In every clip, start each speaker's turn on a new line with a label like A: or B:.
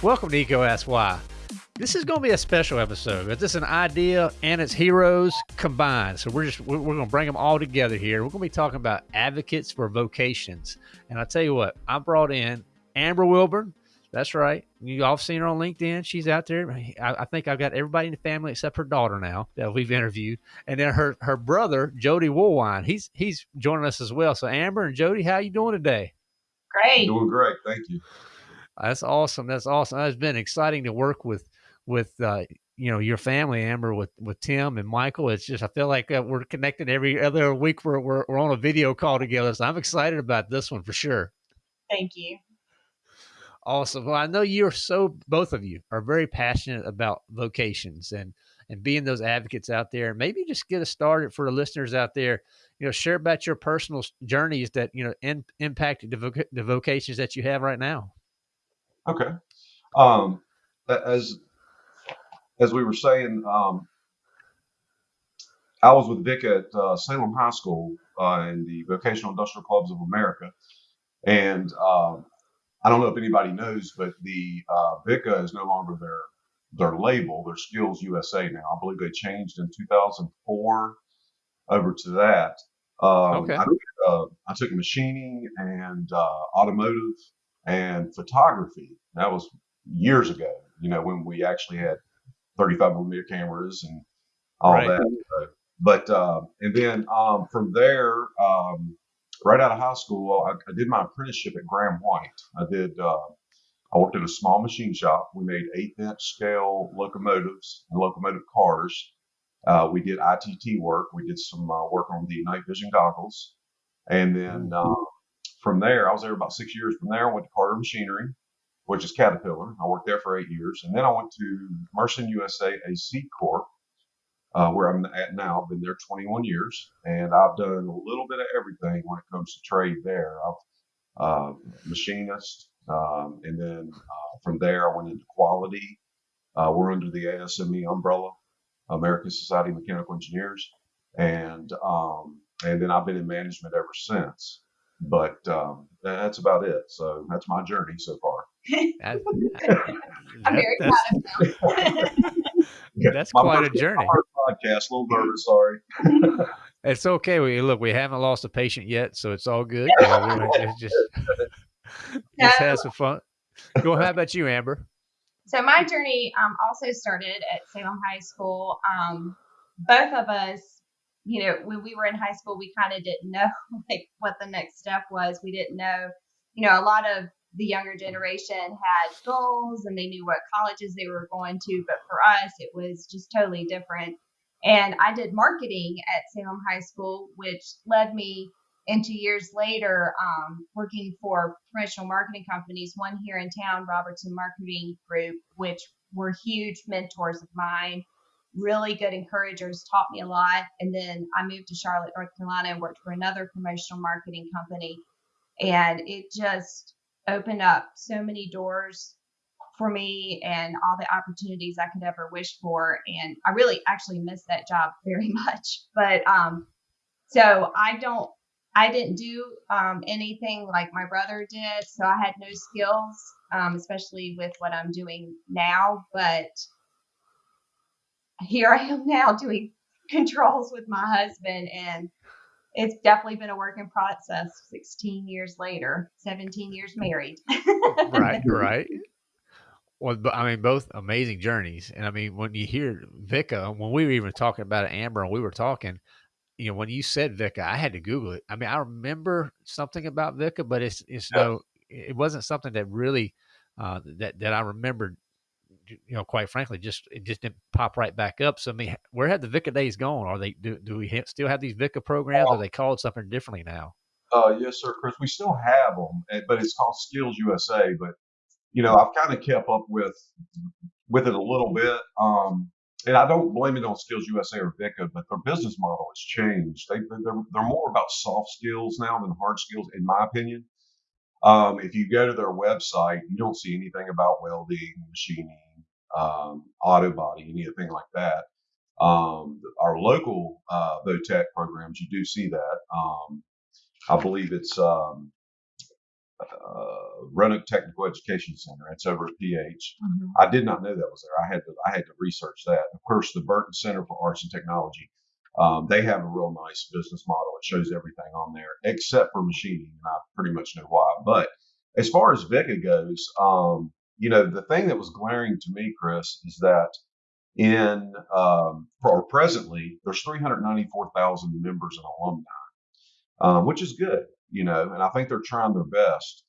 A: Welcome to Eco Ask Why. This is going to be a special episode. It's just an idea and its heroes combined. So we're just we're, going to bring them all together here. We're going to be talking about advocates for vocations. And I'll tell you what, I brought in Amber Wilburn. That's right. You all seen her on LinkedIn. She's out there. I, I, think I've got everybody in the family except her daughter now that we've interviewed, and then her her brother Jody Woolwine. He's he's joining us as well. So Amber and Jody, how you doing today?
B: Great.
C: Doing great. Thank you.
A: That's awesome. That's awesome. It's been exciting to work with with uh, you know your family, Amber, with with Tim and Michael. It's just I feel like uh, we're connected every other week. We're, we're we're on a video call together, so I'm excited about this one for sure.
B: Thank you.
A: Awesome. Well, I know you're so both of you are very passionate about vocations and and being those advocates out there. Maybe just get us started for the listeners out there. You know, share about your personal journeys that you know in, impacted the, voc- the vocations that you have right now.
C: Okay. Um, as as we were saying, um, I was with VICA at uh, Salem High School uh, in the Vocational Industrial Clubs of America, and um, I don't know if anybody knows, but the uh, VICA is no longer their their label. Their Skills USA now. I believe they changed in 2004 over to that. Um,
A: okay.
C: I, uh, I, took machining and uh, automotive and photography. That was years ago, you know, when we actually had 35 millimeter cameras and all right. that. Uh, but uh, and then um, from there, um, right out of high school, I, I, did my apprenticeship at Graham White. I did. Uh, I worked at a small machine shop. We made eighth inch scale locomotives and locomotive cars. Uh, we did ITT work. We did some uh, work on the night vision goggles, and then mm-hmm. uh, from there, I was there about six years. From there, I went to Carter Machinery, which is Caterpillar. I worked there for eight years. And then I went to Mersen USA, a C Corp, uh, where I'm at now. I've been there 21 years, and I've done a little bit of everything when it comes to trade there. I've uh, machinist, um, and then uh, from there I went into quality. Uh, we're under the ASME umbrella, American Society of Mechanical Engineers, and um, and then I've been in management ever since but um, that's about it. So that's my journey so far.
B: that, I'm very proud
A: of That's quite a journey.
C: Podcast, a little nervous. Sorry.
A: it's okay. We look. We haven't lost a patient yet, so it's all good. You know, just just, just have some fun. Go. How about you, Amber?
B: So my journey um, also started at Salem High School. Um, both of us you know, when we were in high school, we kind of didn't know like what the next step was. We didn't know, you know, a lot of the younger generation had goals and they knew what colleges they were going to, but for us, it was just totally different. And I did marketing at Salem High School, which led me into years later um, working for promotional marketing companies. One here in town, Robertson Marketing Group, which were huge mentors of mine really good encouragers, taught me a lot. And then I moved to Charlotte, North Carolina, and worked for another promotional marketing company. And it just opened up so many doors for me and all the opportunities I could ever wish for. And I really actually miss that job very much. But um, so I don't, I didn't do um, anything like my brother did. So I had no skills, um, especially with what I'm doing now. But here I am now doing controls with my husband and it's definitely been a work in process 16 years later 17 years married.
A: Right right. Well i mean both amazing journeys and i mean when you hear VICA when we were even talking about it amber and we were talking you know when you said VICA i had to google it. I mean i remember something about VICA but it's it's no it wasn't something that really uh, that that i remembered you know, quite frankly, just it just didn't pop right back up. So, I mean, where have the VICA days gone? Are they do, do we still have these VICA programs? Are they called something differently now?
C: Uh, yes, sir, Chris. We still have them, eh, but it's called Skills USA. But you know, I've kind of kept up with with it a little bit. Um, and I don't blame it on Skills USA or VICA, but their business model has changed. They, they're, they're more about soft skills now than hard skills, in my opinion. Um, if you go to their website, you don't see anything about welding, machining, um, auto body, anything like that. Um, our local uh, VOTEC programs, you do see that. Um, I believe it's um, uh, Roanoke Technical Education Center. It's over at PH.
B: Mhm.
C: I did not know that was there. I had to I had to research that. Of course, the Burton Center for Arts and Technology. Um, they have a real nice business model. It shows everything on there except for machining, and I pretty much know why. But as far as VICA goes, um, you know, the thing that was glaring to me, Chris, is that in um, or presently there's 394,000 members and alumni, um, which is good, you know, and I think they're trying their best.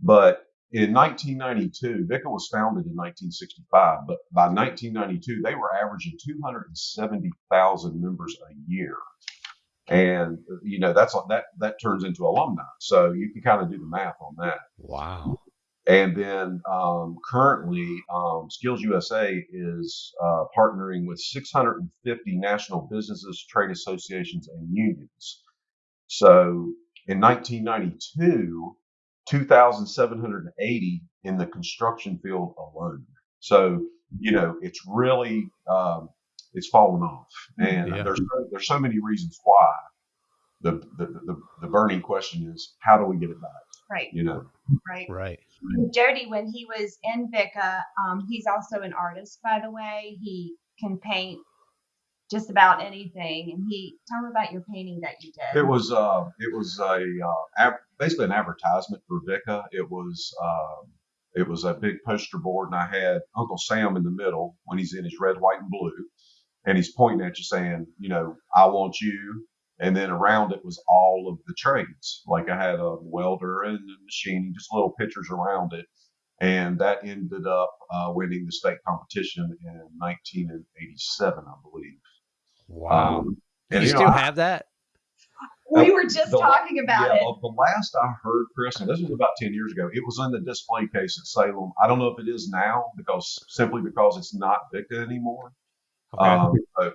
C: But in 1992, VICA was founded in 1965, but by 1992 they were averaging 270,000 members a year, and you know that's that that turns into alumni. So you can kind of do the math on that.
A: Wow.
C: And then um, currently, um, Skills USA is uh, partnering with 650 national businesses, trade associations, and unions. So in 1992, 2,780 in the construction field alone. So you know, it's really um, it's fallen off, and
A: Yeah.
C: there's there's so many reasons why. The, the the the burning question is how do we get it back?
B: Right,
C: You know,
B: right.
A: Right.
B: Jody, when he was in VICA, um, he's also an artist, by the way. He can paint just about anything. And he tell me about your painting that you did.
C: It was uh, it was a uh, ab- basically an advertisement for VICA. It was um, it was a big poster board, and I had Uncle Sam in the middle when he's in his red, white, and blue, and he's pointing at you saying, you know, I want you. And then around it was all of the trades. Like I had a welder and a machining, just little pictures around it. And that ended up uh, winning the state competition in 1987, I believe.
A: Wow.
C: Um,
A: Do
C: and,
A: you
C: you know,
A: still
C: I-
A: have that?
B: we were just
C: the-
B: talking about
C: yeah,
B: it.
C: The, the last I heard, Chris, and this was about 10 years ago, it was in the display case at Salem. I don't know if it is now because simply because it's not VICA anymore.
A: Okay.
C: Um,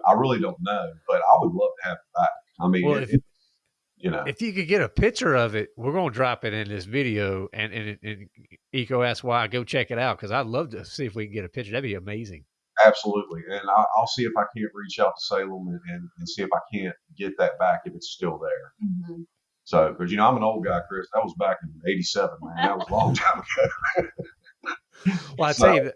C: I really don't know, but I would love to have it back. I mean,
A: Well,
C: it,
A: if-
C: it- you know,
A: if you could get a picture of it, we're going to drop it in this video and, and, and Eco Ask Why. Go check it out because I'd love to see if we can get a picture. That'd be amazing.
C: absolutely. And I, I'll see if I can't reach out to Salem and, and, and see if I can't get that back if it's still there.
B: Mhm.
C: So, because, you know, I'm an old guy, Chris. That was back in 87, man. That was a long time ago.
A: Well, I
C: So-
A: tell you, that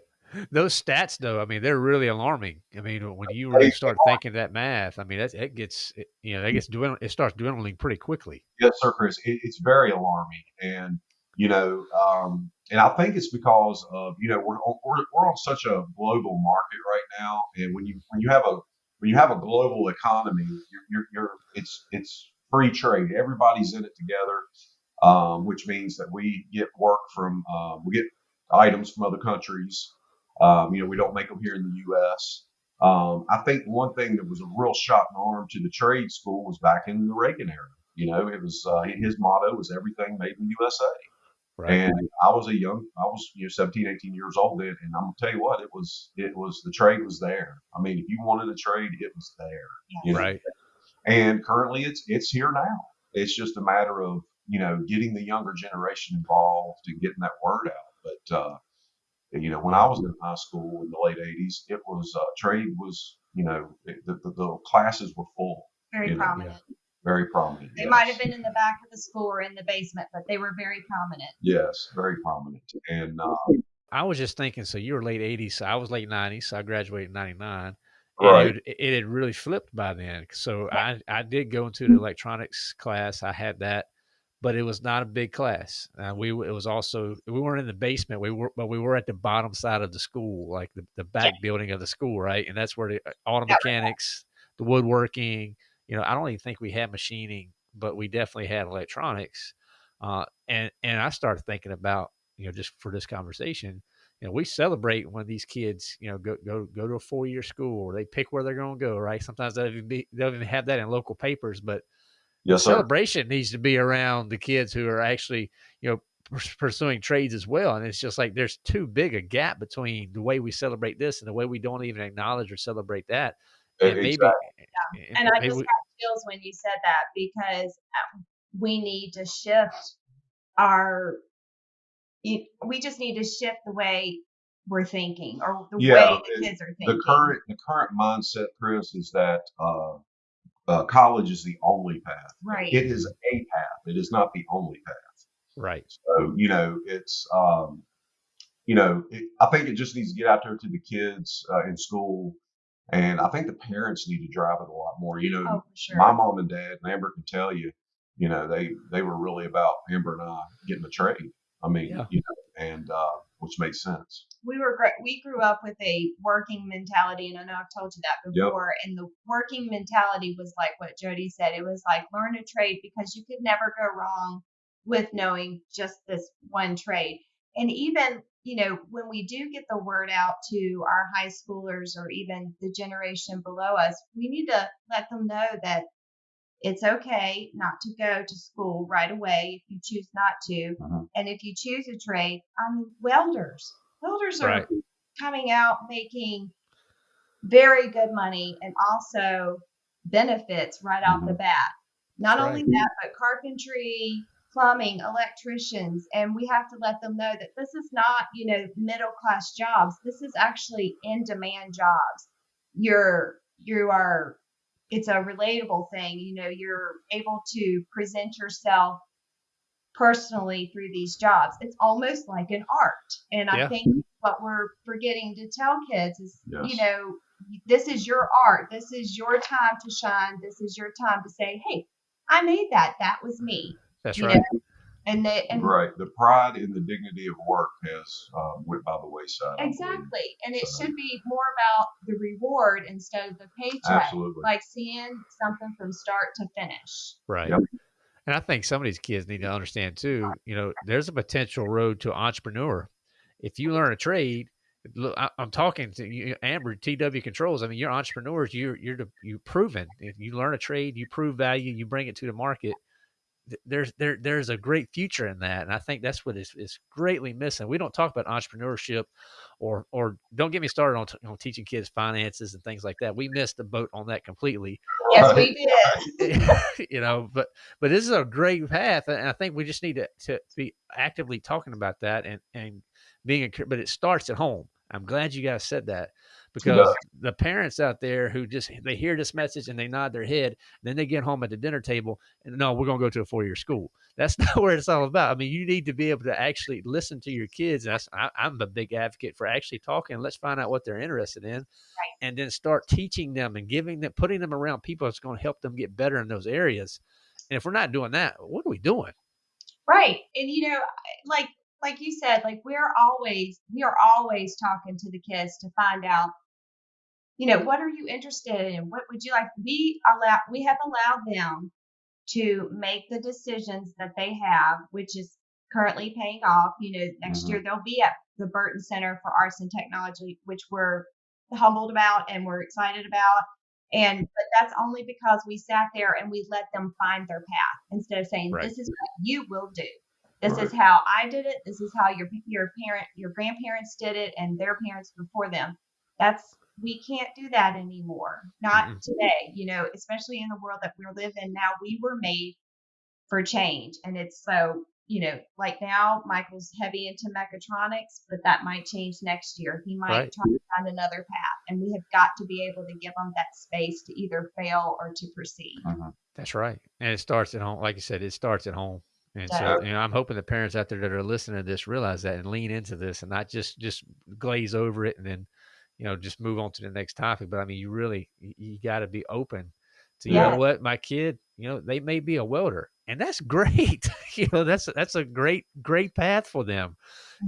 A: those stats, though, I mean, they're really alarming. I mean, when you really start thinking that math, I mean, that's, it gets, it, you know, that gets dwindling, it starts dwindling pretty quickly.
C: Yes, sir, Chris. It, it's very alarming, and you know, um, and I think it's because of you know we're on- we're we're on such a global market right now, and when you when you have a when you have a global economy, you're you're, you're it's it's free trade. Everybody's in it together, um, which means that we get work from uh, we get items from other countries. Um, you know, we don't make them here in the U.S. Um, I think one thing that was a real shot in the arm to the trade school was back in the Reagan era. You know, it was uh, his motto was everything made in the USA.
A: Right.
C: And I was a young, I was you know 17, 18 years old then, and I'm gonna tell you what, it was it was the trade was there. I mean, if you wanted a trade, it was there. You know?
A: right.
C: And currently, it's it's here now. It's just a matter of you know getting the younger generation involved and getting that word out. But uh, you know, when I was in high school in the late '80s, it was uh, trade was you know it, the, the the classes were full,
B: Very
C: you know,
B: prominent.
C: very prominent.
B: They
C: yes.
B: might have been in the back of the school or in the basement, but they were very prominent.
C: Yes, very prominent. And uh,
A: I was just thinking, so you were late 80s, so I was late 90s, so I graduated in 99.
C: right,
A: it, it had really flipped by then. So I, I did go into the electronics class. I had that, but it was not a big class. Uh, we it was also we weren't in the basement. We were, but we were at the bottom side of the school, like the, the back building of the school, right? And that's where the uh, auto mechanics, the woodworking. You know, I don't even think we had machining, but we definitely had electronics. Uh, and and I started thinking about you know just for this conversation you know, we celebrate when these kids, you know, go go go to a four year school or they pick where they're going to go. Right? Sometimes they'll even be they'll even have that in local papers, but
C: yes, sir.
A: celebration needs to be around the kids who are actually, you know, pursuing trades as well. And it's just like there's too big a gap between the way we celebrate this and the way we don't even acknowledge or celebrate that. And maybe,
C: Exactly.
B: And I
A: maybe
B: just
A: we-
B: got chills when you said that because um, we need to shift our. We just need to shift the way we're thinking or the
C: Yeah,
B: way the kids are thinking.
C: the current the current mindset, Chris, is that uh, uh, college is the only path.
B: Right.
C: It is a path. It is not the only path.
A: Right.
C: So you know, it's um, you know, it, I think it just needs to get out there to the kids uh, in school, and I think the parents need to drive it a lot more. You know,
B: oh, sure.
C: my mom and dad, and Amber can tell you, you know, they they were really about Amber and I getting a trade. I mean,
A: Yeah.
C: you know, and uh, which makes sense.
B: we were we grew up with a working mentality and i know i've told you that
C: Yep.
B: before and the working mentality was like what jody said it was like learn a trade because you could never go wrong with knowing just this one trade and even you know when we do get the word out to our high schoolers or even the generation below us we need to let them know that it's okay not to go to school right away if you choose not to
C: Mhm.
B: and if you choose a trade i mean welders welders are
A: Right.
B: coming out making very good money and also benefits right off the bat. Not
A: That's
B: only that, but carpentry, plumbing, electricians, and we have to let them know that this is not, you know, middle class jobs. This is actually in demand jobs. You're you are it's a relatable thing, you know, you're able to present yourself personally through these jobs. It's almost like an art. And I
A: Yeah.
B: think what we're forgetting to tell kids is, you know, this is your art. This is your time to shine. This is your time to say, hey, I made that. That was me.
A: That's
B: you
A: right.
B: know? And the, and
C: right. The pride and the dignity of work has uh, went by the wayside.
B: Exactly. And it
C: So-
B: should be more about the reward instead of the paycheck.
C: Absolutely.
B: Like seeing something from start to finish.
A: Right.
C: Yep.
A: And I think some of these kids need to understand too, you know, there's a potential road to entrepreneur. If you learn a trade, look, I, I'm talking to you, Amber, TW Controls. I mean, you're entrepreneurs. You're you're the, you proven. If you learn a trade, you prove value, you bring it to the market. Th- There's there there's a great future in that, and I think that's what is, is greatly missing. We don't talk about entrepreneurship, or or don't get me started on, t- on teaching kids finances and things like that. We missed the boat on that completely
B: Yes, we did.
A: you know but but this is a great path and i think we just need to, to be actively talking about that and and being a, but it starts at home i'm glad you guys said that because the parents out there who just they hear this message and they nod their head then they get home at the dinner table and no we're going to go to a four-year school. That's not what it's all about. I mean you need to be able to actually listen to your kids and I, i'm a big advocate for actually talking let's find out what they're interested in and then start teaching them and giving them putting them around people that's going to help them get better in those areas. And if we're not doing that what are we doing?
B: Right. And you know, like like you said, like we're always we are always talking to the kids to find out, you know, what are you interested in? What would you like? We allow we have allowed them to make the decisions that they have, which is currently paying off. You know, next
C: Mhm.
B: year they'll be at the Burton Center for Arts and Technology, which we're humbled about and we're excited about. And but that's only because we sat there and we let them find their path instead of saying,
A: Right.
B: "This is what you will do. This is how I did it. This is how your your parent, your grandparents did it, and their parents before them." That's we can't do that anymore. Not
A: Mm-mm.
B: today. You know, especially in the world that we live in now. We were made for change, and it's so you know, like now Michael's heavy into mechatronics, but that might change next year. He might
A: Right.
B: try to find another path, and we have got to be able to give them that space to either fail or to proceed. Mm-hmm.
A: that's right and it starts at home like you said it starts at home and so
B: Yeah.
A: you know i'm hoping the parents out there that are listening to this realize that and lean into this and not just just glaze over it and then you know just move on to the next topic but i mean you really you, you got to be open to you
B: Yeah.
A: know what my kid you know they may be a welder and that's great you know that's that's a great great path for them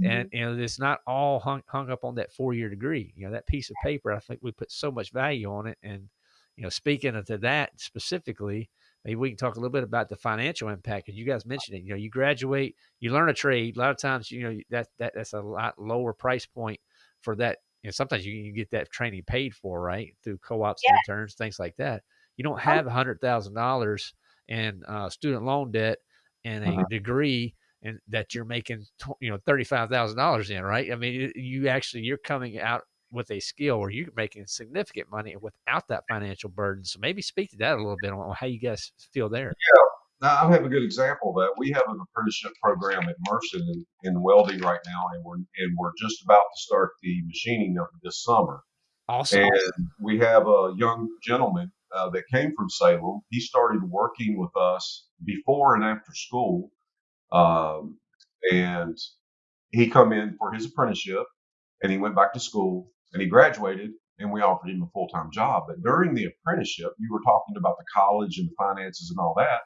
A: and mm-hmm. you know it's not all hung, hung up on that four year degree you know that piece of paper i think we put so much value on it and you know speaking of to that specifically maybe we can talk a little bit about the financial impact because you guys uh. mentioned it you know you graduate you learn a trade a lot of times you know that, that that's a lot lower price point for that you know sometimes you can get that training paid for right through co-ops
B: Yeah.
A: and interns things like that you don't have a hundred thousand dollars in uh, student loan debt and a
C: Mhm.
A: degree and that you're making you know thirty five thousand dollars in, right? I mean, you actually you're coming out with a skill where you're making significant money without that financial burden. So maybe speak to that a little bit on how you guys feel there.
C: Now, I have a good example of that. We have an apprenticeship program at Mersen in, in welding right now, and we're and we're just about to start the machining of this summer.
A: Awesome.
C: And we have a young gentleman uh, that came from Salem. He started working with us before and after school, um, and he come in for his apprenticeship, and he went back to school, and he graduated, and we offered him a full time job. But during the apprenticeship, you were talking about the college and the finances and all that.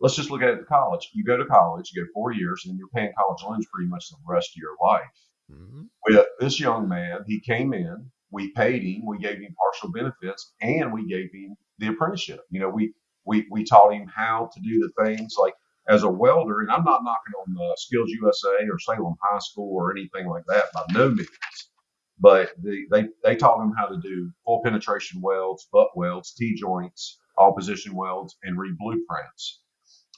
C: Let's just look at it at college. You go to college, you go four years, and you're paying college loans pretty much the rest of your life.
A: Mm-hmm.
C: With this young man, he came in, we paid him, we gave him partial benefits, and we gave him the apprenticeship. You know, we we we taught him how to do the things like as a welder, and I'm not knocking on the Skills USA or Salem High School or anything like that by no means. But the, they they taught him how to do full penetration welds, butt welds, T joints, all position welds, and read blueprints.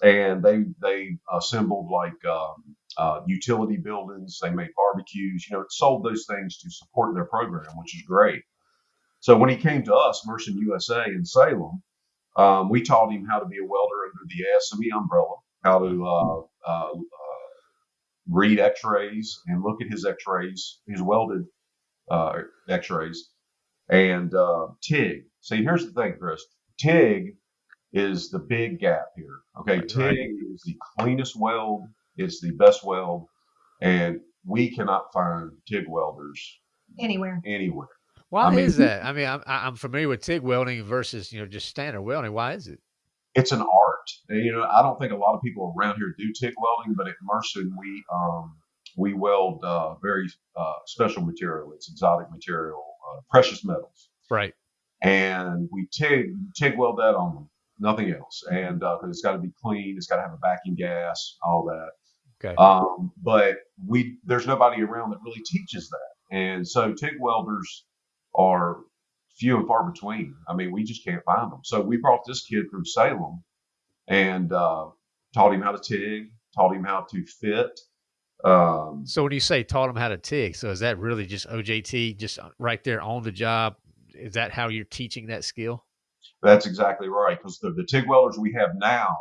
C: And they they assembled like um, uh, utility buildings. They made barbecues. You know, it sold those things to support their program, which is great. So when he came to us, Mersen USA in Salem, um, we taught him how to be a welder under the ASME umbrella, how to uh, uh, uh, read X-rays and look at his X-rays, his welded uh, X-rays, and uh, TIG. See, here's the thing, Chris. TIG is the big gap here. Okay, TIG
A: right.
C: is the cleanest weld. It's the best weld, and we cannot find TIG welders
B: Anywhere.
C: anywhere.
A: Why
C: I mean-
A: is that? I mean, I'm I- I'm familiar with TIG welding versus you know just standard welding. Why is it?
C: it's an art. And, you know, I don't think a lot of people around here do TIG welding, but at Mersen we um, we weld uh, very uh, special material. It's exotic material, uh, precious metals,
A: Right.
C: and we TIG TIG weld that on them. Nothing else, and uh it's got to be clean, it's got to have a backing gas, all that.
A: Okay.
C: Um, but we there's nobody around that really teaches that, and so TIG welders are few and far between. I mean, we just can't find them. So we brought this kid from Salem and uh, taught him how to TIG, taught him how to fit. Um,
A: so when you say taught him how to TIG, so is that really just OJT, just uh, right there on the job? Is that how you're teaching that skill?
C: That's exactly right. Because the, the TIG welders we have now,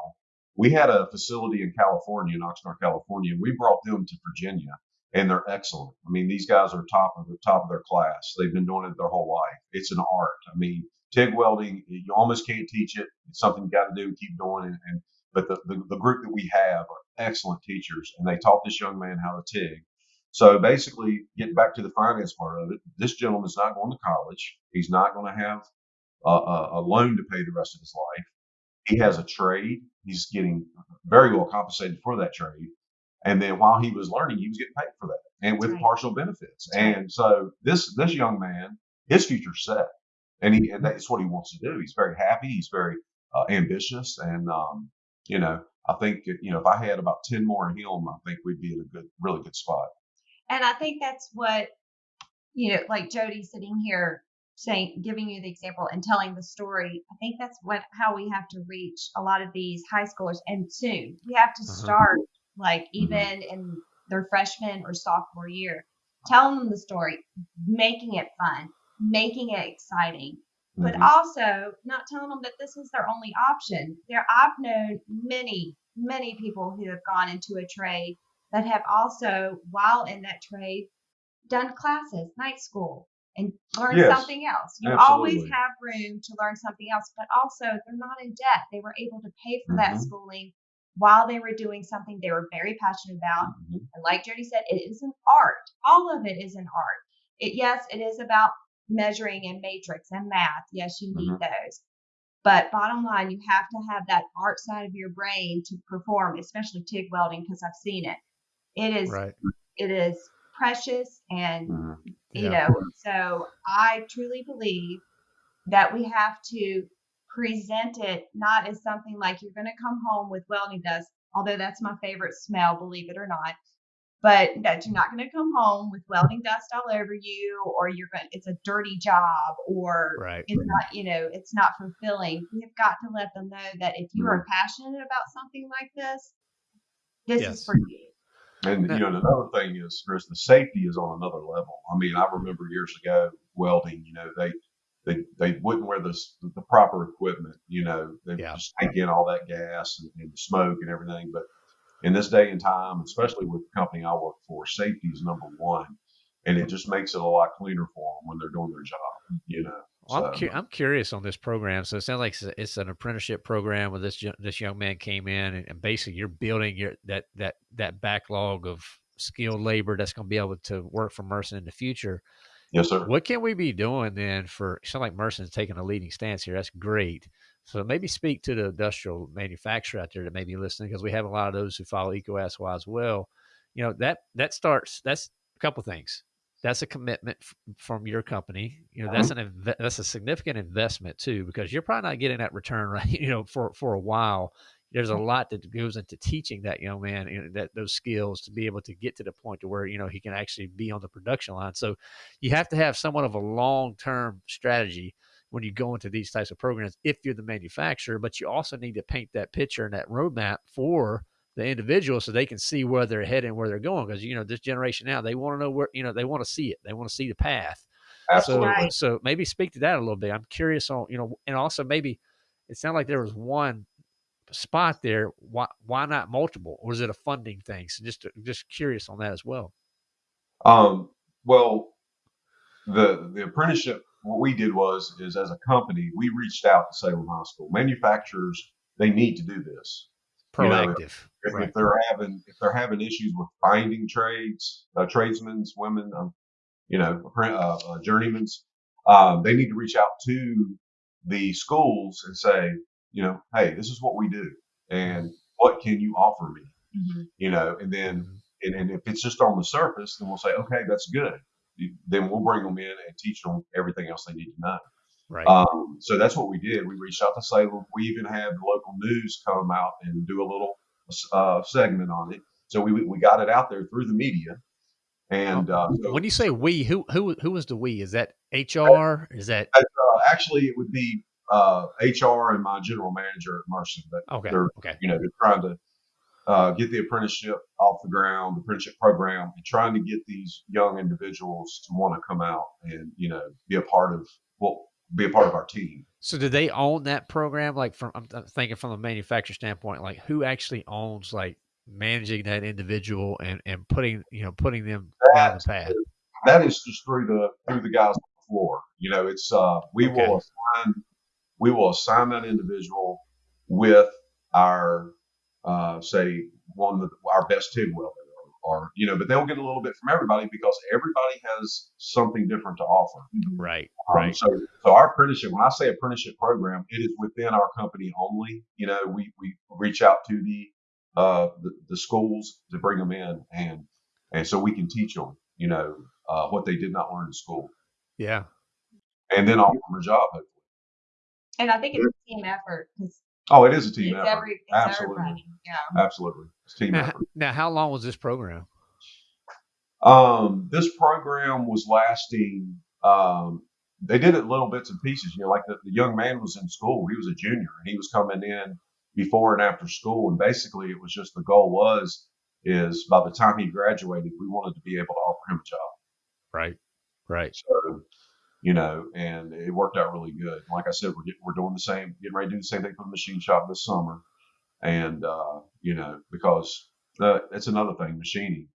C: we had a facility in California, in Oxnard, California, and we brought them to Virginia, and they're excellent. I mean, these guys are top of the top of their class. They've been doing it their whole life. It's an art. I mean, TIG welding, you almost can't teach it. It's something you got to do keep doing. And, and but the, the the group that we have are excellent teachers, and they taught this young man how to TIG. So basically, getting back to the finance part of it, this gentleman's not going to college. He's not going to have a, a, loan to pay the rest of his life. He has a trade. He's getting very well compensated for that trade. And then while he was learning, he was getting paid for that and with
B: Right.
C: partial benefits. And so this this young man, his future's set, and he and that's what he wants to do. He's very happy. He's very uh, ambitious, and um, you know, I think you know if I had about ten more of him, I think we'd be in a good, really good spot.
B: And I think that's what, you know, like Jody sitting here saying, giving you the example and telling the story. I think that's what how we have to reach a lot of these high schoolers. And soon we have to
A: Uh-huh.
B: start like even in their freshman or sophomore year, telling them the story, making it fun, making it exciting, but
C: Mhm.
B: also not telling them that this is their only option. There, I've known many, many people who have gone into a trade that have also, while in that trade, done classes, night school, and learn
C: Yes,
B: something else. You always have room to learn something else, but also they're not in debt. They were able to pay for that
C: Mhm.
B: schooling while they were doing something they were very passionate about.
C: Mhm.
B: And like Jody said, it is an art. All of it is an art. It yes, it is about measuring and matrix and math. Yes, you need those. But bottom line, you have to have that art side of your brain to perform, especially TIG welding, because I've seen it. It is
A: Right.
B: it is precious and
C: Mhm.
B: you know so i truly believe that we have to present it not as something like you're going to come home with welding dust although that's my favorite smell believe it or not but that you're not going to come home with welding dust all over you or you're going it's a dirty job or
A: Right.
B: it's not you know it's not fulfilling we have got to let them know that if you are passionate about something like this this
A: Yes.
B: is for you
C: And you know, another thing is, Chris, the safety is on another level. I mean, I remember years ago welding. You know, they they they wouldn't wear the the proper equipment. You know, they
A: Yeah.
C: just take in all that gas and, and the smoke and everything. But in this day and time, especially with the company I work for, safety is number one, and it just makes it a lot cleaner for them when they're doing their job. You know,
A: Well, I'm, cu- I'm curious on this program. So it sounds like it's, a- it's an apprenticeship program where this this young man came in and, and basically you're building your that that that backlog of skilled labor that's going to be able to work for Mersen in the future.
C: yes, sir.
A: What can we be doing then for it sounds like Mersen's taking a leading stance here. That's great. So maybe speak to the industrial manufacturer out there that may be listening because we have a lot of those who follow Eco Ask Why as well. You know that that starts. That's a couple things. That's a commitment f- from your company. You know that's uh-huh. an inve- that's a significant investment too because you're probably not getting that return right. You know for for a while. There's a mm-hmm. lot that goes into teaching that young man you know, that those skills to be able to get to the point to where you know he can actually be on the production line. So you have to have somewhat of a long term strategy when you go into these types of programs if you're the manufacturer, but you also need to paint that picture and that roadmap for the individual so they can see where they're heading, where they're going. Because you know, this generation now, they want to know where you know they want to see it, they want to see the path.
C: Absolutely.
A: So,
B: Right.
A: so maybe speak to that a little bit. I'm curious on you know, and also maybe it sounded like there was one spot there. Why why not multiple, or is it a funding thing? So just just curious on that as well.
C: Um, well, the the apprenticeship, what we did was is as a company, we reached out to Salem High School. Manufacturers, they need to do this.
A: Proactive, right?
C: if they're having if they're having issues with finding trades, uh, tradesmen, women, um, you know, uh, uh, journeymans, um, they need to reach out to the schools and say, you know, hey, this is what we do, and what can you offer me?
B: Mhm.
C: You know, and then
A: Mhm.
C: and, and if it's just on the surface, then we'll say, okay, that's good. Then we'll bring them in and teach them everything else they need to know.
A: Right.
C: Um, so that's what we did. We reached out to Salem. We even had the local news come out and do a little uh, segment on it. So we we got it out there through the media. And uh, so,
A: when you say we, who who who is the we? Is that HR? Is that
C: uh, actually, it would be uh, HR and my general manager at Mersen. But
A: okay?
C: they're
A: Okay.
C: you know they're trying to uh, get the apprenticeship off the ground, the apprenticeship program, and trying to get these young individuals to want to come out and you know be a part of well be a part of our team.
A: So do they own that program? Like from I'm thinking from a manufacturer standpoint, like who actually owns like managing that individual and and putting you know putting them down the
C: That
A: path?
C: that is just through the through the guys on the floor. You know, it's uh we
A: Okay.
C: will assign we will assign that individual with our uh say one of the, our best TIG welder or, or you know, but they'll get a little bit from everybody because everybody has something different to offer.
A: Right.
C: Um,
A: Right.
C: So, so our apprenticeship, when I say apprenticeship program, it is within our company only. You know, we, we reach out to the, uh, the, the schools to bring them in and, and so we can teach them, you know, uh, what they did not learn in school
A: Yeah.
C: and then offer them a job. hopefully.
B: And I think it's a team effort because
C: Oh, it is a team
B: it's
C: effort.
B: every it's
C: Absolutely.
B: everybody. Yeah.
C: Absolutely. It's team
A: Now,
C: effort.
A: now, how long was this program?
C: Um, this program was lasting. Um, they did it little bits and pieces. You know, like the, the young man was in school. He was a junior, and he was coming in before and after school. And basically, it was just the goal was is by the time he graduated, we wanted to be able to offer him a job.
A: Right. Right.
C: So, you know, and it worked out really good. Like I said, we're get, we're doing the same, getting ready to do the same thing for the machine shop this summer, and uh, you know, because uh, that's another thing, machining,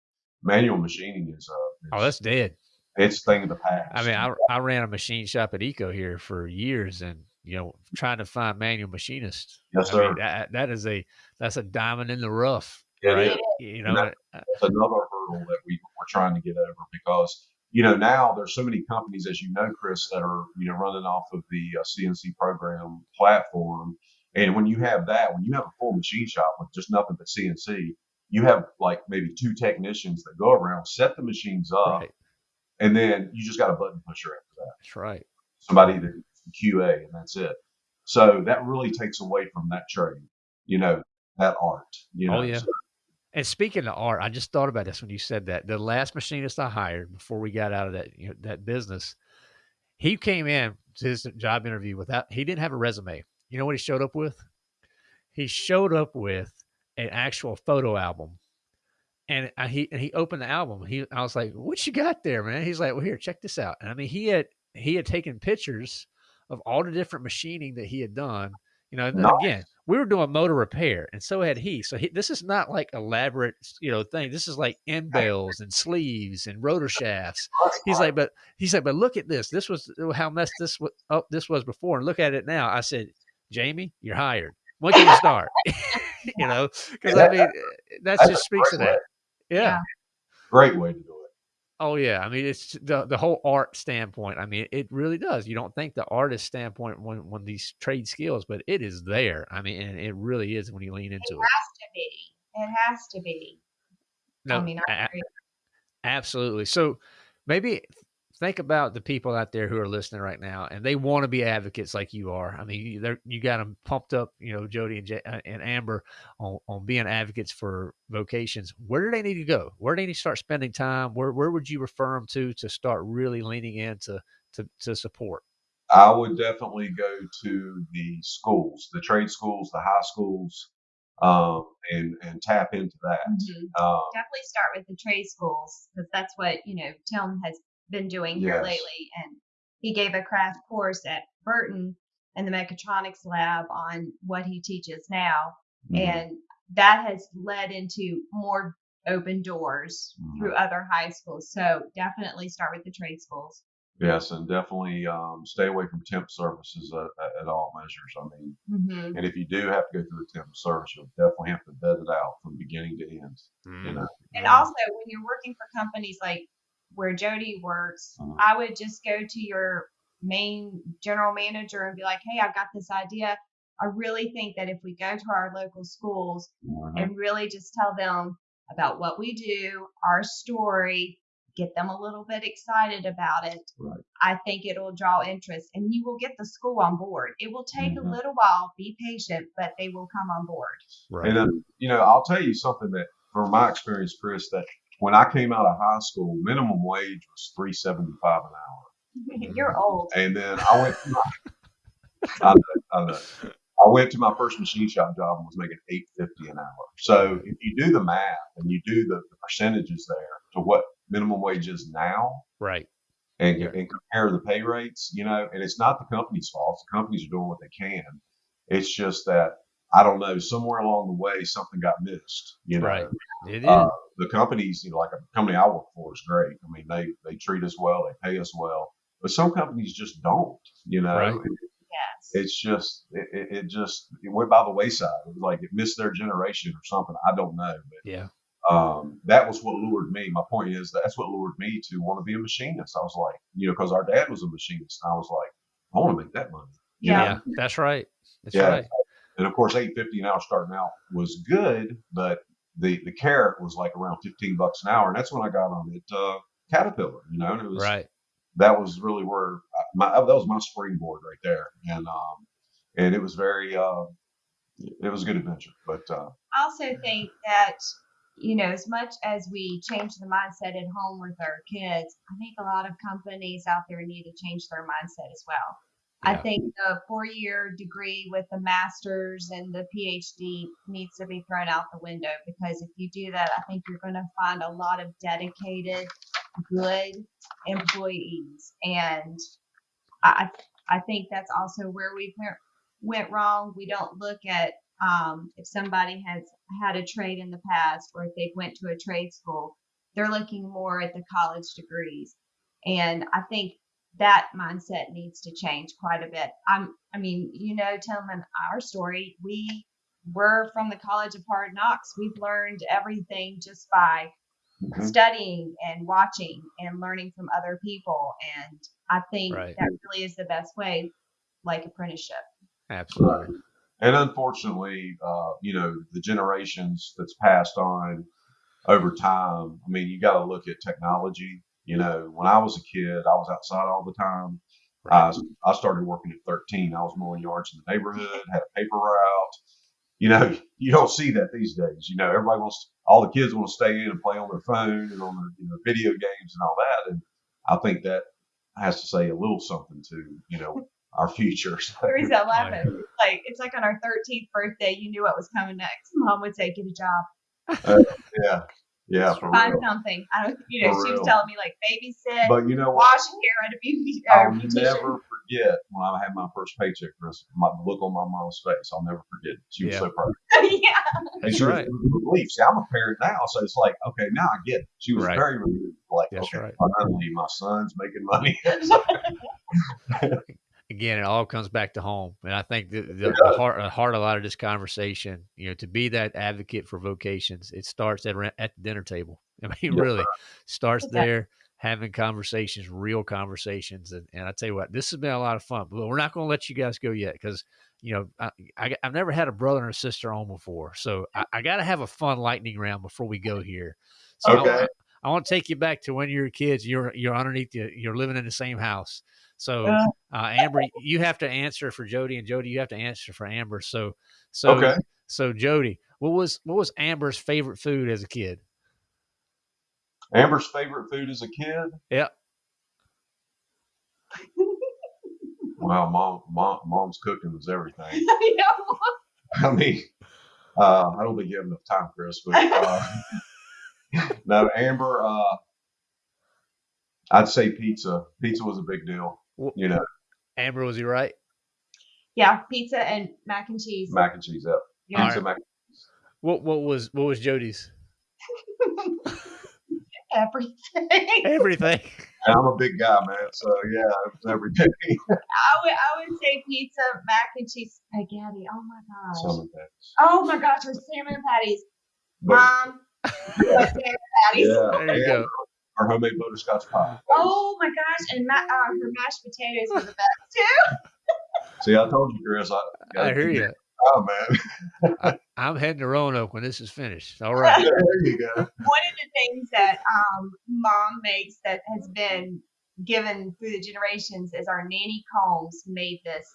C: manual machining is uh,
A: Oh, that's dead.
C: it's thing of the past.
A: I mean, I I ran a machine shop at Eco here for years, and you know, trying to find manual machinists.
C: Yes,
A: I
C: sir.
A: mean, that that is a that's a diamond in the rough,
C: It
A: right?
C: is.
A: You know,
C: that-
A: uh,
C: That's another hurdle that we, we're trying to get over because you know now there's so many companies, as you know, Chris, that are you know running off of the uh, CNC program platform. And when you have that, when you have a full machine shop with just nothing but CNC, you have like maybe two technicians that go around, set the machines up,
A: right.
C: and then you just got a button pusher after that.
A: That's right.
C: Somebody that QA, and that's it. So that really takes away from that trade, you know, that art. You know,
A: Oh, yeah.
C: So-
A: And speaking of art, I just thought about this when you said that. The last machinist I hired before we got out of that you know, that business, he came in to his job interview without he didn't have a resume. You know what he showed up with? He showed up with an actual photo album. And I, he and he opened the album. He I was like, "What you got there, man?" He's like, "Well, here, check this out." And I mean, he had he had taken pictures of all the different machining that he had done. You know,
C: Nice.
A: again, we were doing motor repair, and so had he. So he, this is not like elaborate, you know, thing. This is like end bells and sleeves and rotor shafts. He's like, but he's like, but look at this. This was uh, how messed this was up. This was before, and look at it now. I said, Jamie, you're hired. When can you start? you know, because I mean, uh, that just speaks to that. Yeah.
B: Yeah.
C: Great way to do it.
A: Oh yeah, I mean it's the the whole art standpoint. I mean it really does. You don't think the artist standpoint when when these trade skills, but it is there. I mean, and it really is when you lean into it.
B: has to be. It has to be.
A: No,
B: I mean, I
A: a-
B: agree.
A: absolutely. So maybe think about the people out there who are listening right now, and they want to be advocates like you are. I mean, you- they're, you got them pumped up, you know, Jody and, J- uh, and Amber on, on being advocates for vocations. Where do they need to go? Where do they need to start spending time? Where where would you refer them to to start really leaning into to, to support?
C: I would definitely go to the schools, the trade schools, the high schools, um, and and tap into that.
B: Mhm.
C: Um,
B: Definitely start with the trade schools because that's what you know Tim has been doing here
C: Yes.
B: lately, and he gave a crash course at Burton in the mechatronics lab on what he teaches now,
C: mhm.
B: and that has led into more open doors
C: Mhm.
B: through other high schools. So definitely start with the trade schools.
C: Yes, and definitely um, stay away from temp services at, at- at all measures. I mean,
B: Mm-hmm.
C: and if you do have to go through a temp service, you'll definitely have to vet it out from beginning to end.
A: Mm-hmm.
C: You know,
B: And also, when you're working for companies like where Jody works,
C: Mhm.
B: I would just go to your main general manager and be like, hey, I've got this idea. I really think that if we go to our local schools
C: Mhm.
B: and really just tell them about what we do, our story, get them a little bit excited about it,
C: Right.
B: I think it'll draw interest and you will get the school on board. It will take a little while, be patient, but they will come on board.
A: Right.
C: And then, you know, I'll tell you something that, from my experience, Chris, that when I came out of high school, minimum wage was three seventy five an hour,
B: You're old.
C: and then I went. To my, I know, I know. I went to my first machine shop job and was making eight fifty an hour. So if you do the math and you do the, the percentages there to what minimum wage is now,
A: right.
C: and,
A: Yeah.
C: and compare the pay rates, you know, and it's not the company's fault. The companies are doing what they can. It's just that I don't know, somewhere along the way something got missed. You know,
A: Right. It is.
C: uh, the companies, you know, like a company I work for is great. I mean, they they treat us well, they pay us well, but some companies just don't. You know,
A: Right.
B: Yes.
C: it's just it, it, it just it went by the wayside. It was like it missed their generation or something. I don't know, but
A: yeah.
C: um, that was what lured me. My point is that's what lured me to want to be a machinist. I was like, you know, because our dad was a machinist. And I was like, I want to make that money.
B: Yeah.
A: Yeah. That's right. That's
C: Yeah.
A: right.
C: And of course, eight fifty an hour starting out was good, but the the carrot was like around fifteen bucks an hour, and that's when I got on it uh, Caterpillar. You know, and it was
A: Right.
C: that was really where I- my that was my springboard right there, and um, and it was very uh, it was a good adventure. But uh,
B: I also think that, you know, as much as we change the mindset at home with our kids, I think a lot of companies out there need to change their mindset as well. I think the four year degree with the master's and the PhD needs to be thrown out the window because if you do that, I think you're going to find a lot of dedicated, good employees. And I, I think that's also where we went, went wrong. We don't look at um, if somebody has had a trade in the past or if they've went to a trade school, they're looking more at the college degrees. And I think that mindset needs to change quite a bit. I'm, I mean, you know, Tim and our story, we were from the College of Hard Knocks. We've learned everything just by
C: mhm.
B: studying and watching and learning from other people. And I think
A: Right.
B: that really is the best way, like apprenticeship.
A: Absolutely.
C: and unfortunately, uh, you know, the generations that's passed on over time. I mean, you got to look at technology. You know, when I was a kid, I was outside all the time.
A: Right.
C: I, I started working at 13. I was mowing yards in the neighborhood, had a paper route. You know, you don't see that these days. You know, everybody wants, all the kids want to stay in and play on their phone and on their you know, video games and all that. And I think that has to say a little something to, you know, our future.
B: The reason I laugh
A: Right.
B: at it's like it's like on our 13th birthday, you knew what was coming next. Mom would say, "Get a job."
C: Uh, yeah. Yeah, for
B: Find
C: real.
B: something. I don't, you know,
C: For
B: she was
C: real.
B: telling me like babysit,
C: But you know what?
B: wash hair at a beauty or
C: I'll
B: beautician.
C: never forget when I had my first paycheck, Chris. My look on my mom's face. I'll never forget. it. She was
A: Yeah.
C: so proud.
B: yeah.
C: And
A: That's
C: she was
A: right.
C: relieved. See, I'm a parent now, so it's like, okay, now I get it. She was
A: Right.
C: very relieved. Like,
A: That's
C: okay,
A: right.
C: finally, my son's making money.
A: again, it all comes back to home, and I think the, the, the heart, the heart of a lot of this conversation, you know, to be that advocate for vocations, it starts at at the dinner table. I mean,
C: Yeah.
A: really starts
B: It
A: there, having conversations, real conversations, and, and I tell you what, this has been a lot of fun. But we're not going to let you guys go yet because you know I, I I've never had a brother and a sister on before, so I, I got to have a fun lightning round before we go here. So I-
C: Okay.
A: I, I want to take you back to when you were kids. You're you're underneath the, you're living in the same house. So
B: Uh.
A: uh, Amber, you have to answer for Jody, and Jody, you have to answer for Amber. So, so,
C: Okay.
A: so Jody, what was what was Amber's favorite food as a kid?
C: Amber's favorite food as a kid?
A: Yeah.
C: Wow, mom, mom, mom's cooking was everything.
B: I know.
C: I mean, uh, I don't think you have enough time, Chris. But uh, no, Amber. Uh, I'd say pizza. Pizza was a big deal.
A: Wh-
C: You know,
A: Amber, was he right?
B: Yeah, pizza and mac and cheese.
C: mac and cheese. Up.
B: Yeah.
C: Pizza, mac.
A: What what was what was Jody's?
B: Everything.
A: Everything.
C: And I'm a big guy, man. So yeah, it was everything.
B: I would I would say pizza, mac and cheese, spaghetti. Oh my gosh.
C: Some of that.
B: Oh my gosh, or salmon patties.
C: But,
B: Mom, salmon patties.
C: yeah,
A: There you
C: and
A: go.
C: Our homemade butterscotch pie.
B: Oh my gosh, and ma- uh, her mashed potatoes were the best too.
C: See, I told you, Chris. I,
A: I hear you.
C: Oh man,
A: I'm heading to Roanoke when this is finished. All right.
C: there you go.
B: One of the things that um, mom makes that has been given through the generations is our nanny Combs made this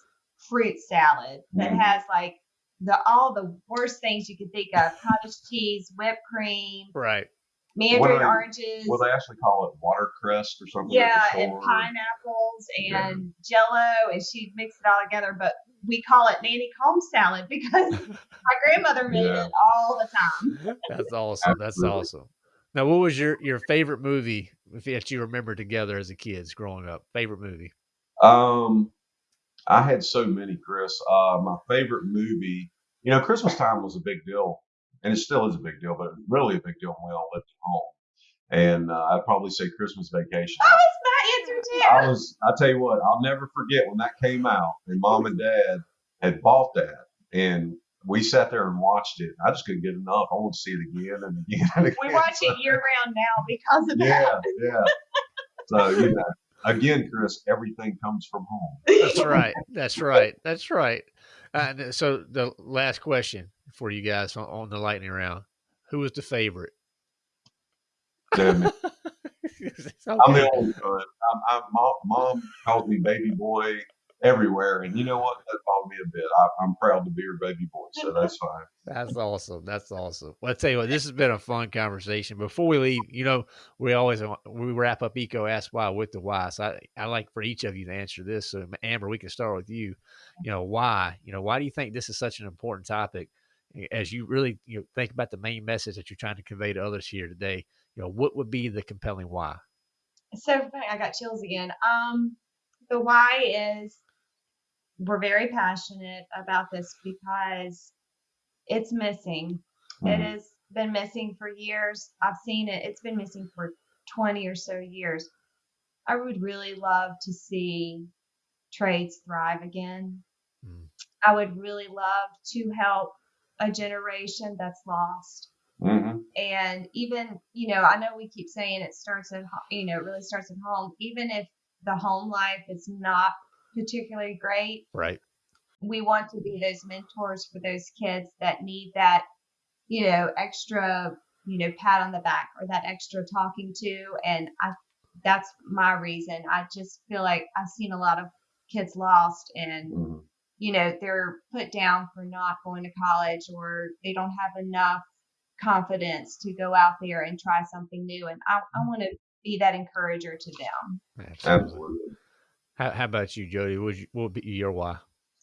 B: fruit salad that
C: Mm.
B: has like the all the worst things you could think of: cottage cheese, whipped cream,
A: Right.
B: Mandarin
C: they-
B: oranges.
C: Well, they actually call it watercress or something.
B: Yeah,
C: the
B: and
C: store.
B: pineapples
C: Yeah.
B: and jello, and she'd mix it all together. But we call it Nanny Combs salad because my grandmother made
C: Yeah.
B: it all the time.
A: That's awesome. That's
C: Absolutely.
A: awesome. Now, what was your your favorite movie if- that you remember together as a kids growing up? Favorite movie?
C: Um, I had so many, Chris. Uh, my favorite movie, you know, Christmas time was a big deal, and it still is a big deal, but really a big deal when we all lived at home. And uh, I'd probably say Christmas Vacation.
B: That was my answer too.
C: I was, I tell you what, I'll never forget when that came out, and Mom and Dad had bought that, and we sat there and watched it. I just couldn't get enough. I want to see it again and again and again.
B: we watch it year round now because of
C: Yeah,
B: that.
C: Yeah, yeah. So you know, again, Chris, everything comes from home.
A: That's right. That's right. That's right. Uh, so the last question for you guys on, on the lightning round: Who was the favorite?
C: Damn it. I'm the only one. I'm, I'm, mom, mom calls me baby boy everywhere, and you know what? That bothered me a bit. I, I'm proud to be your baby boy, so that's fine.
A: That's awesome. That's awesome. Well, I tell you what, this has been a fun conversation. Before we leave, you know, we always we wrap up Eco Ask Why with the why. So I, I like for each of you to answer this. So Amber, we can start with you. You know, why? You know, why do you think this is such an important topic? As you really you know, think about the main message that you're trying to convey to others here today, you know, what would be the compelling why?
B: so funny. I got chills again. Um, the why is we're very passionate about this because it's missing.
C: Mhm.
B: It has been missing for years. I've seen it. It's been missing for 20 or so years. I would really love to see trades thrive again.
A: Mm.
B: I would really love to help a generation that's lost.
C: Mhm.
B: And even, you know, I know we keep saying it starts at, you know, it really starts at home. Even if the home life is not particularly great,
A: Right.
B: we want to be those mentors for those kids that need that, you know, extra, you know, pat on the back or that extra talking to. And I, that's my reason. I just feel like I've seen a lot of kids lost and,
C: Mhm.
B: you know, they're put down for not going to college or they don't have enough confidence to go out there and try something new. And I, I want to be that encourager to them.
A: Absolutely. How, how about you, Jody? What would, you, what would be your why?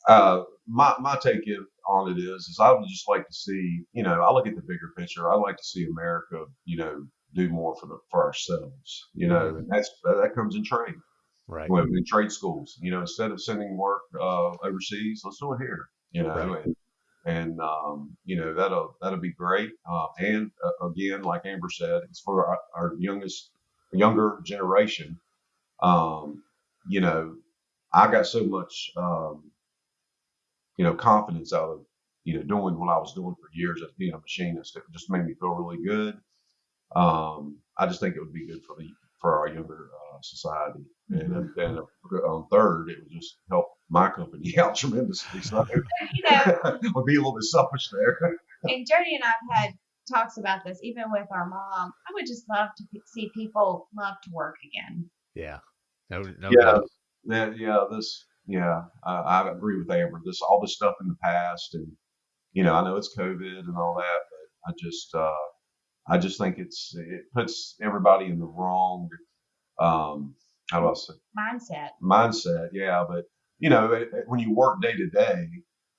C: Uh, my my take on it is is I would just like to see, you know, I look at the bigger picture. I like to see America, you know, do more for the for ourselves, you know, and that's that comes in trade.
A: Right.
C: Well, in trade schools, you know, instead of sending work uh, overseas, let's do it here, you know,
A: Right.
C: and, and um, you know that'll that'll be great. Uh, and uh, again, like Amber said, it's for our, our youngest younger generation. Um, you know, I got so much, um, you know, confidence out of, you know, doing what I was doing for years as being a machinist. It just made me feel really good. Um, I just think it would be good for the for our younger uh, society. And then then on third, it would just help my company out tremendously. So
B: You know,
C: I'll be a little bit selfish there.
B: and Jody and I've had talks about this, even with our mom. I would just love to see people love to work again.
A: Yeah. No, no
C: Yeah.
A: doubt.
C: Yeah, yeah, this, yeah, I, I agree with Amber. This, all this stuff in the past, and you know, I know it's COVID and all that, but I just, uh, I just think it's it puts everybody in the wrong, um, how do I say,
B: Mindset.
C: mindset. Yeah, but you know, it, it- when you work day to day,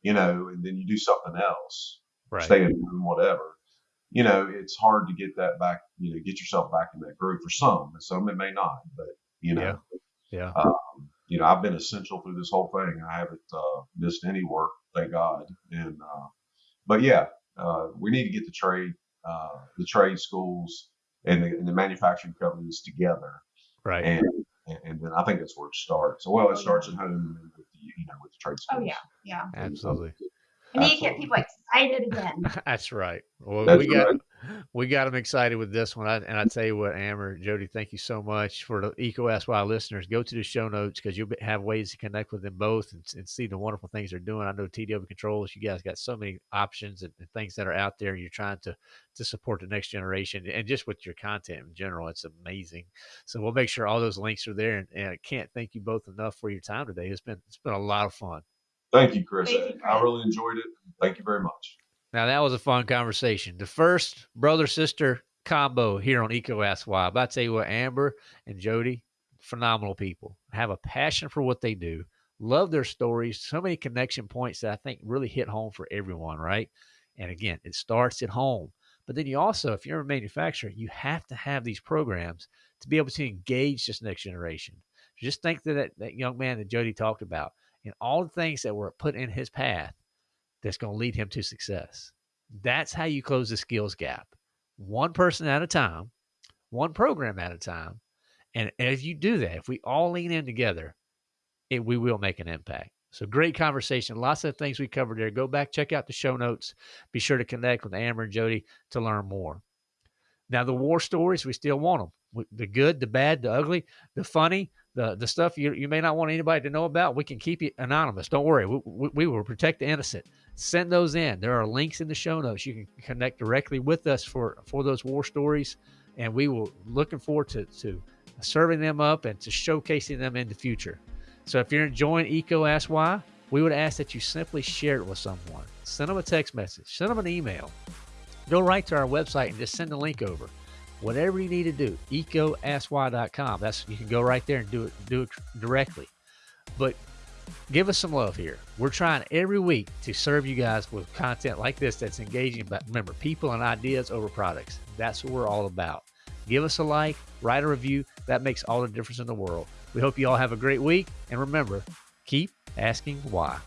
C: you know, and then you do something else,
A: Right.
C: stay at home, whatever. You know, it's hard to get that back. You know, get yourself back in that groove for some. and Some it may not, but you know,
A: Yeah.
C: Um, you know, I've been essential through this whole thing. I haven't uh, missed any work, thank God. And uh, but yeah, uh, we need to get the trade, uh, the trade schools and the, and the manufacturing companies together,
A: Right.
C: and and then I think that's where it starts. Well,
B: Oh,
C: it starts at home and with the you know with the trade
B: Oh
C: schools.
B: yeah, yeah.
A: Absolutely.
B: And you get people excited again.
A: That's right. Well,
C: That's
A: we got
C: right.
A: We got them excited with this one. I, and I tell you what, Amber, Jody, thank you so much for the Eco Ask Why listeners. Go to the show notes because you'll be- have ways to connect with them both and, and see the wonderful things they're doing. I know TW Controls, you guys got so many options and, and things that are out there. and You're trying to to support the next generation and just with your content in general, it's amazing. So we'll make sure all those links are there. And, and I can't thank you both enough for your time today. It's been it's been a lot of fun.
C: Thank you, Chris.
B: Thank you,
C: I really enjoyed it. Thank you very much.
A: Now that was a fun conversation. The first brother sister combo here on Eco Ask Why. But I tell you what, Amber and Jody, phenomenal people. Have a passion for what they do. Love their stories. So many connection points that I think really hit home for everyone, right? And again, it starts at home. But then you also, if you're a manufacturer, you have to have these programs to be able to engage this next generation. Just think that that, that young man that Jody talked about and all the things that were put in his path that's going to lead him to success. That's how you close the skills gap. One person at a time, one program at a time. And as you do that, if we all lean in together, it, we will make an impact. So great conversation. Lots of things we covered there. Go back, check out the show notes. Be sure to connect with Amber and Jody to learn more. Now, the war stories, we still want them. The good, the bad, the ugly, the funny, the the stuff you, you may not want anybody to know about. We can keep it anonymous. Don't worry. We, we, we will protect the innocent. Send those in. There are links in the show notes. You can connect directly with us for for those war stories, and we will looking forward to to serving them up and to showcasing them in the future. So if you're enjoying Eco Ask Why, we would ask that you simply share it with someone. Send them a text message. Send them an email. Go right to our website and just send the link over. Whatever you need to do, ecoaskwhy.com. That's you can go right there and do it do it directly. But give us some love here. We're trying every week to serve you guys with content like this that's engaging. But remember, people and ideas over products. That's what we're all about. Give us a like, write a review. That makes all the difference in the world. We hope you all have a great week. And remember, keep asking why.